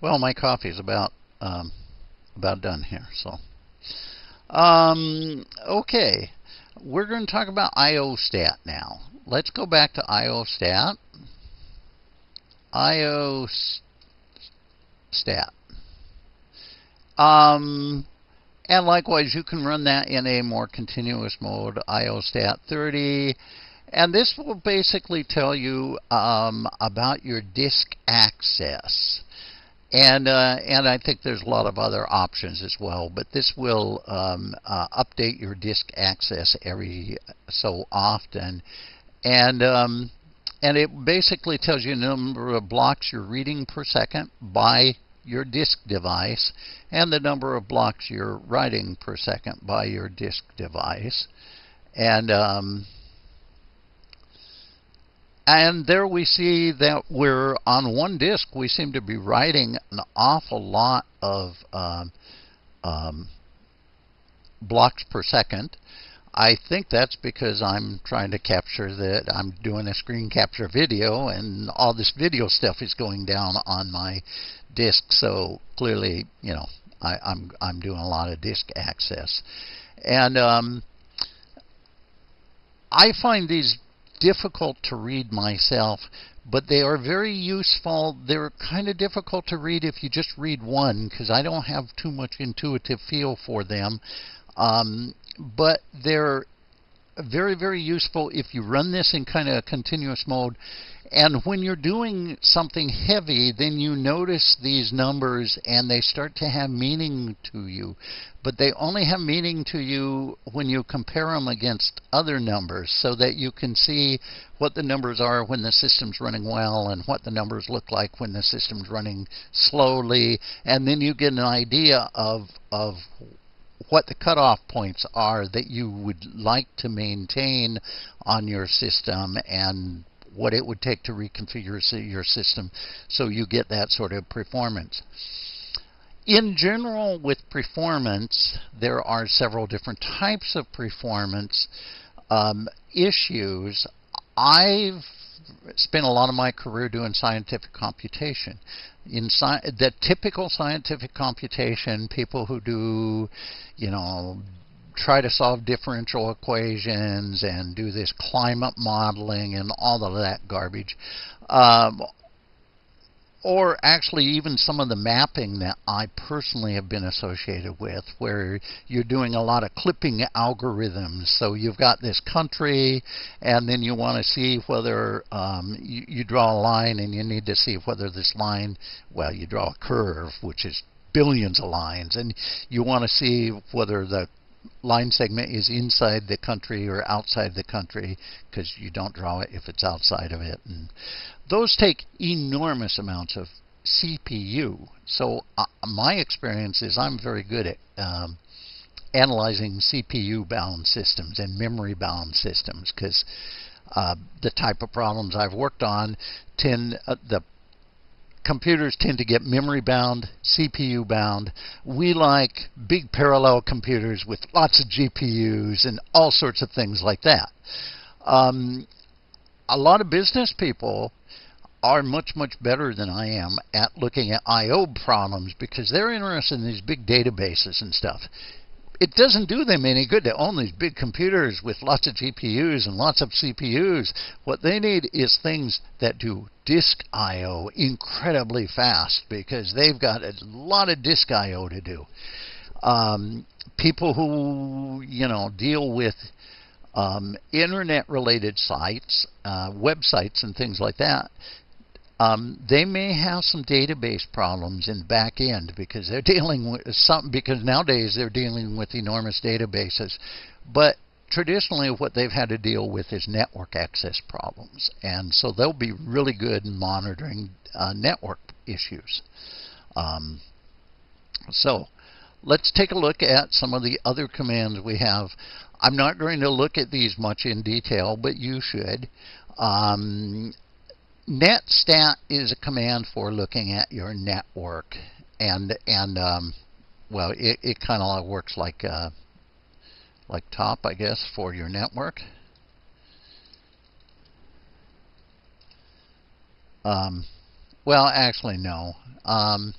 Well, my coffee is about um, about done here. So, um, okay, we're going to talk about IOStat now. Let's go back to IOStat. IOStat. Um, and likewise, you can run that in a more continuous mode, IOStat 30. And this will basically tell you um, about your disk access. And, uh, and I think there's a lot of other options as well, but this will um, uh, update your disk access every so often. And, um, and it basically tells you the number of blocks you're reading per second by your disk device and the number of blocks you're writing per second by your disk device. And um, and there we see that we're on one disk, we seem to be writing an awful lot of um, um, blocks per second. I think that's because I'm trying to capture that I'm doing a screen capture video and all this video stuff is going down on my disk. So clearly, you know, I, am I'm, I'm doing a lot of disk access. And um, I find these difficult to read myself, but they are very useful. They're kind of difficult to read if you just read one because I don't have too much intuitive feel for them. Um, but they're very, very useful if you run this in kind of a continuous mode and when you're doing something heavy, then you notice these numbers and they start to have meaning to you. But they only have meaning to you when you compare them against other numbers so that you can see what the numbers are when the system's running well and what the numbers look like when the system's running slowly. And then you get an idea of, of what the cutoff points are that you would like to maintain on your system and what it would take to reconfigure your system so you get that sort of performance. In general, with performance, there are several different types of performance um, issues. I've spent a lot of my career doing scientific computation. In sci the typical scientific computation, people who do, you know, try to solve differential equations and do this climate modeling and all of that garbage. Um, or actually even some of the mapping that I personally have been associated with, where you're doing a lot of clipping algorithms. So you've got this country, and then you want to see whether um, you, you draw a line, and you need to see whether this line, well, you draw a curve, which is billions of lines, and you want to see whether the line segment is inside the country or outside the country because you don't draw it if it's outside of it. And those take enormous amounts of CPU. So uh, my experience is I'm very good at um, analyzing CPU bound systems and memory bound systems because uh, the type of problems I've worked on tend uh, the computers tend to get memory bound, CPU bound. We like big parallel computers with lots of GPUs and all sorts of things like that. Um, a lot of business people are much, much better than I am at looking at I.O. problems because they're interested in these big databases and stuff it doesn't do them any good to own these big computers with lots of GPUs and lots of CPUs. What they need is things that do disk I/O incredibly fast because they've got a lot of disk I/O to do. Um, people who you know deal with um, internet-related sites, uh, websites, and things like that um, they may have some database problems in the back end because they're dealing with some because nowadays they're dealing with enormous databases. But traditionally what they've had to deal with is network access problems. And so they'll be really good in monitoring uh, network issues. Um, so let's take a look at some of the other commands we have. I'm not going to look at these much in detail, but you should. Um, netstat is a command for looking at your network, and and um, well, it, it kind of works like uh, like top, I guess, for your network. Um, well, actually, no. Um,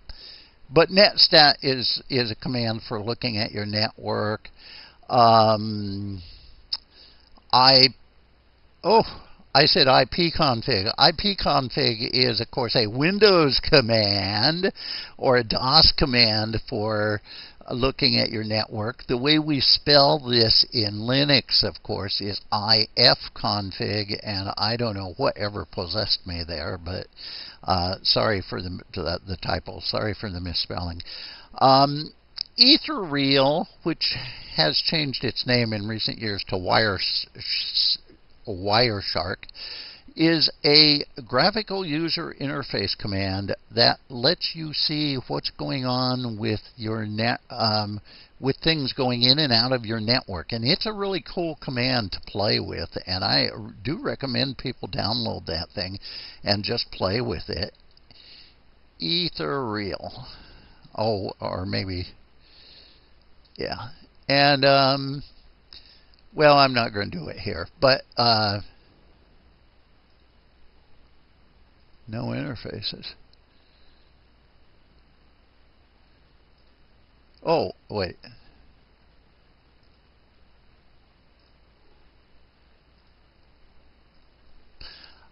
but netstat is is a command for looking at your network. Um, I oh I said ipconfig. ipconfig is of course a Windows command or a DOS command for looking at your network. The way we spell this in Linux, of course, is ifconfig, and I don't know whatever possessed me there, but uh, sorry for the, the, the typo. Sorry for the misspelling. Um, Ethereal, which has changed its name in recent years to Wire, Wireshark, is a graphical user interface command that lets you see what's going on with your net um, with things going in and out of your network. And it's a really cool command to play with and I do recommend people download that thing and just play with it. Ethereal oh or maybe yeah. And um, well I'm not going to do it here but uh, no interfaces. Oh, wait.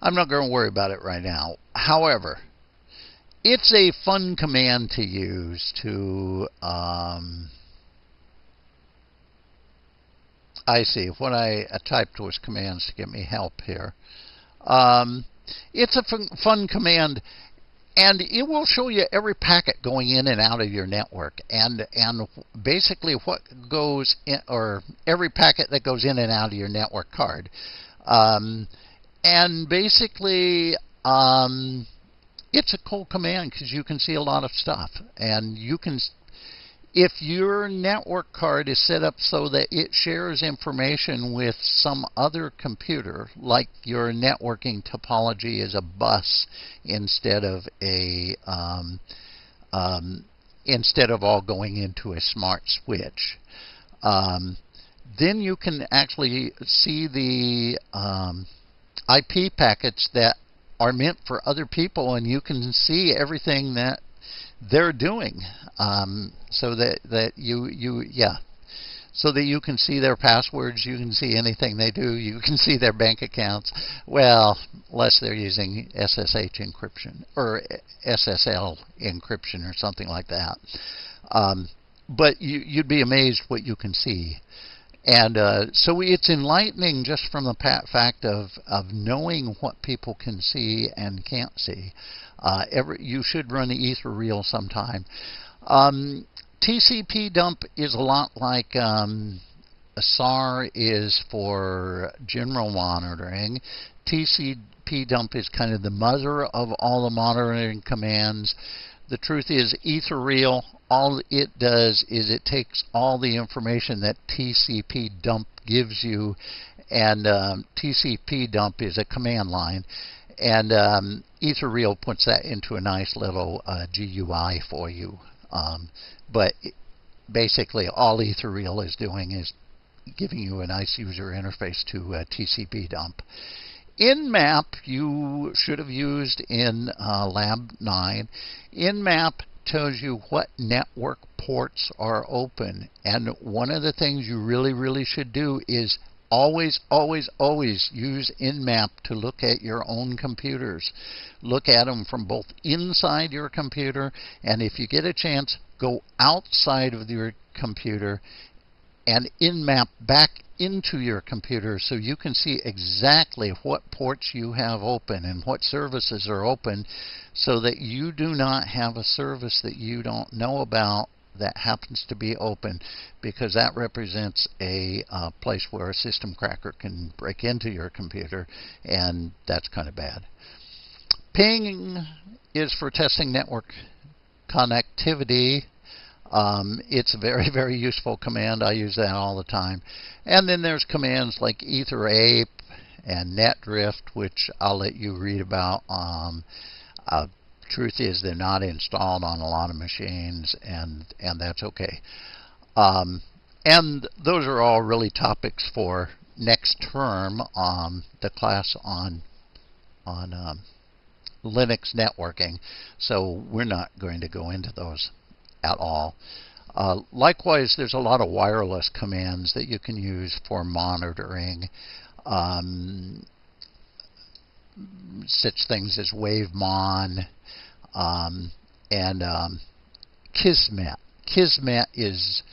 I'm not going to worry about it right now. However, it's a fun command to use to. Um, I see. What I typed was commands to get me help here. Um, it's a fun, fun command and it will show you every packet going in and out of your network and and basically what goes in or every packet that goes in and out of your network card um, and basically um, it's a cool command because you can see a lot of stuff and you can if your network card is set up so that it shares information with some other computer, like your networking topology is a bus instead of a um, um, instead of all going into a smart switch, um, then you can actually see the um, IP packets that are meant for other people, and you can see everything that they're doing, um, so that that you you yeah, so that you can see their passwords, you can see anything they do, you can see their bank accounts. Well, unless they're using SSH encryption or SSL encryption or something like that. Um, but you, you'd be amazed what you can see. And uh, so it's enlightening just from the fact of, of knowing what people can see and can't see. Uh, every, you should run the Ethereal sometime. Um, TCP dump is a lot like um, SAR is for general monitoring. TCP dump is kind of the mother of all the monitoring commands. The truth is, Ethereal, all it does is it takes all the information that TCP dump gives you, and um, TCP dump is a command line, and um, Ethereal puts that into a nice little uh, GUI for you. Um, but basically, all Ethereal is doing is giving you a nice user interface to uh, TCP dump. Nmap you should have used in uh, Lab 9. Nmap tells you what network ports are open. And one of the things you really, really should do is always, always, always use Nmap to look at your own computers. Look at them from both inside your computer, and if you get a chance, go outside of your computer and Nmap back into your computer so you can see exactly what ports you have open and what services are open so that you do not have a service that you don't know about that happens to be open because that represents a uh, place where a system cracker can break into your computer and that's kind of bad. Ping is for testing network connectivity um, it's a very, very useful command. I use that all the time. And then there's commands like etherape and netdrift, which I'll let you read about. Um, uh, truth is, they're not installed on a lot of machines, and and that's okay. Um, and those are all really topics for next term, um, the class on on um, Linux networking. So we're not going to go into those at all. Uh, likewise, there's a lot of wireless commands that you can use for monitoring um, such things as WaveMon um, and um, Kismet. Kismet is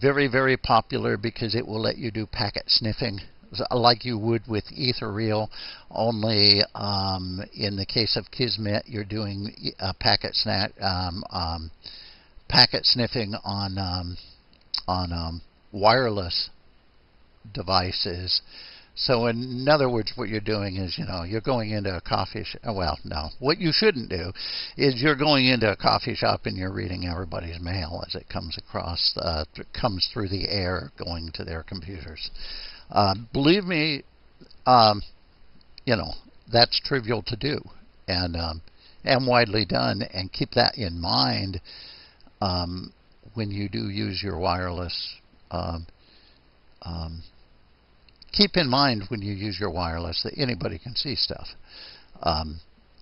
very, very popular because it will let you do packet sniffing like you would with Ethereal, only um, in the case of Kismet, you're doing uh, packet, um, um, packet sniffing on um, on um, wireless devices so in other words, what you're doing is, you know, you're going into a coffee shop. Well, no. What you shouldn't do is you're going into a coffee shop and you're reading everybody's mail as it comes across, uh, comes through the air going to their computers. Uh, believe me, um, you know, that's trivial to do and um, and widely done. And keep that in mind um, when you do use your wireless um, um, keep in mind when you use your wireless that anybody can see stuff. Um,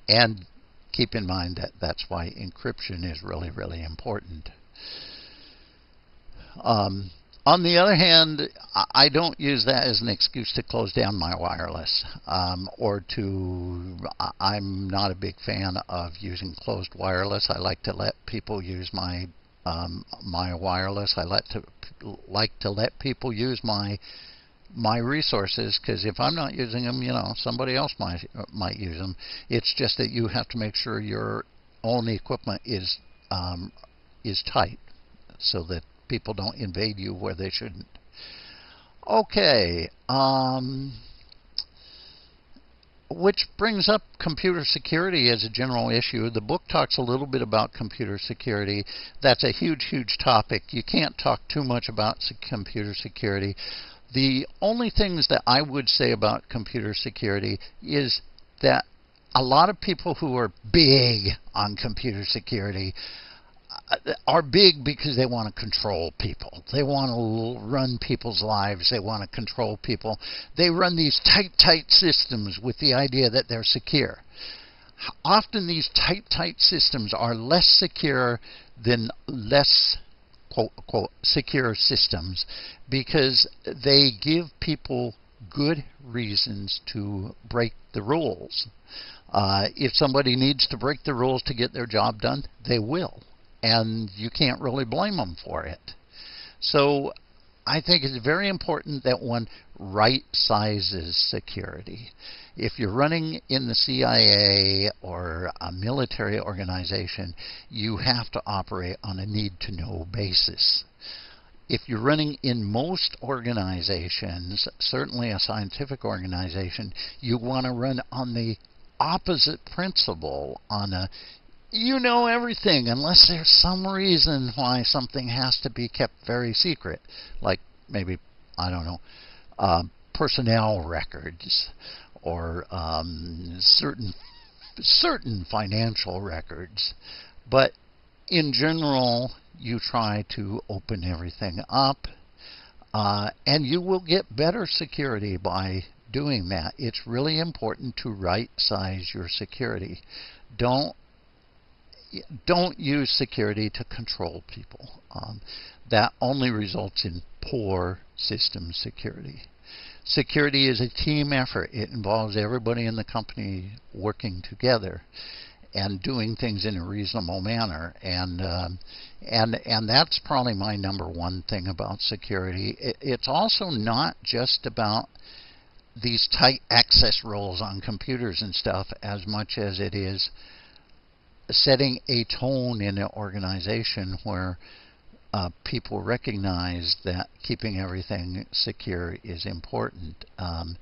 and keep in mind that that's why encryption is really, really important. Um, on the other hand, I don't use that as an excuse to close down my wireless um, or to. I'm not a big fan of using closed wireless. I like to let people use my um, my wireless. I like to like to let people use my my resources because if I'm not using them, you know, somebody else might might use them. It's just that you have to make sure your own equipment is um, is tight so that people don't invade you where they shouldn't. Okay. Um, which brings up computer security as a general issue. The book talks a little bit about computer security. That's a huge, huge topic. You can't talk too much about computer security. The only things that I would say about computer security is that a lot of people who are big on computer security are big because they want to control people. They want to run people's lives. They want to control people. They run these tight, tight systems with the idea that they're secure. Often these tight, tight systems are less secure than less quote unquote secure systems because they give people good reasons to break the rules. Uh, if somebody needs to break the rules to get their job done, they will. And you can't really blame them for it. So I think it's very important that one right sizes security. If you're running in the CIA or a military organization, you have to operate on a need to know basis. If you're running in most organizations, certainly a scientific organization, you want to run on the opposite principle on a you know everything unless there's some reason why something has to be kept very secret, like maybe I don't know, uh, personnel records or um, certain certain financial records, but in general, you try to open everything up, uh, and you will get better security by doing that. It's really important to right size your security. Don't don't use security to control people. Um, that only results in poor system security. Security is a team effort. It involves everybody in the company working together and doing things in a reasonable manner. And um, and and that's probably my number one thing about security. It, it's also not just about these tight access roles on computers and stuff as much as it is setting a tone in an organization where uh, people recognize that keeping everything secure is important. Um,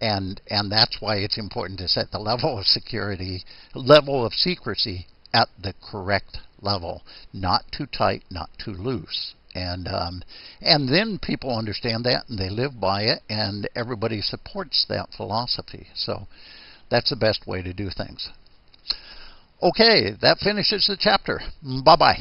and and that's why it's important to set the level of security, level of secrecy at the correct level, not too tight, not too loose. And um, and then people understand that and they live by it, and everybody supports that philosophy. So that's the best way to do things. Okay, that finishes the chapter. Bye bye.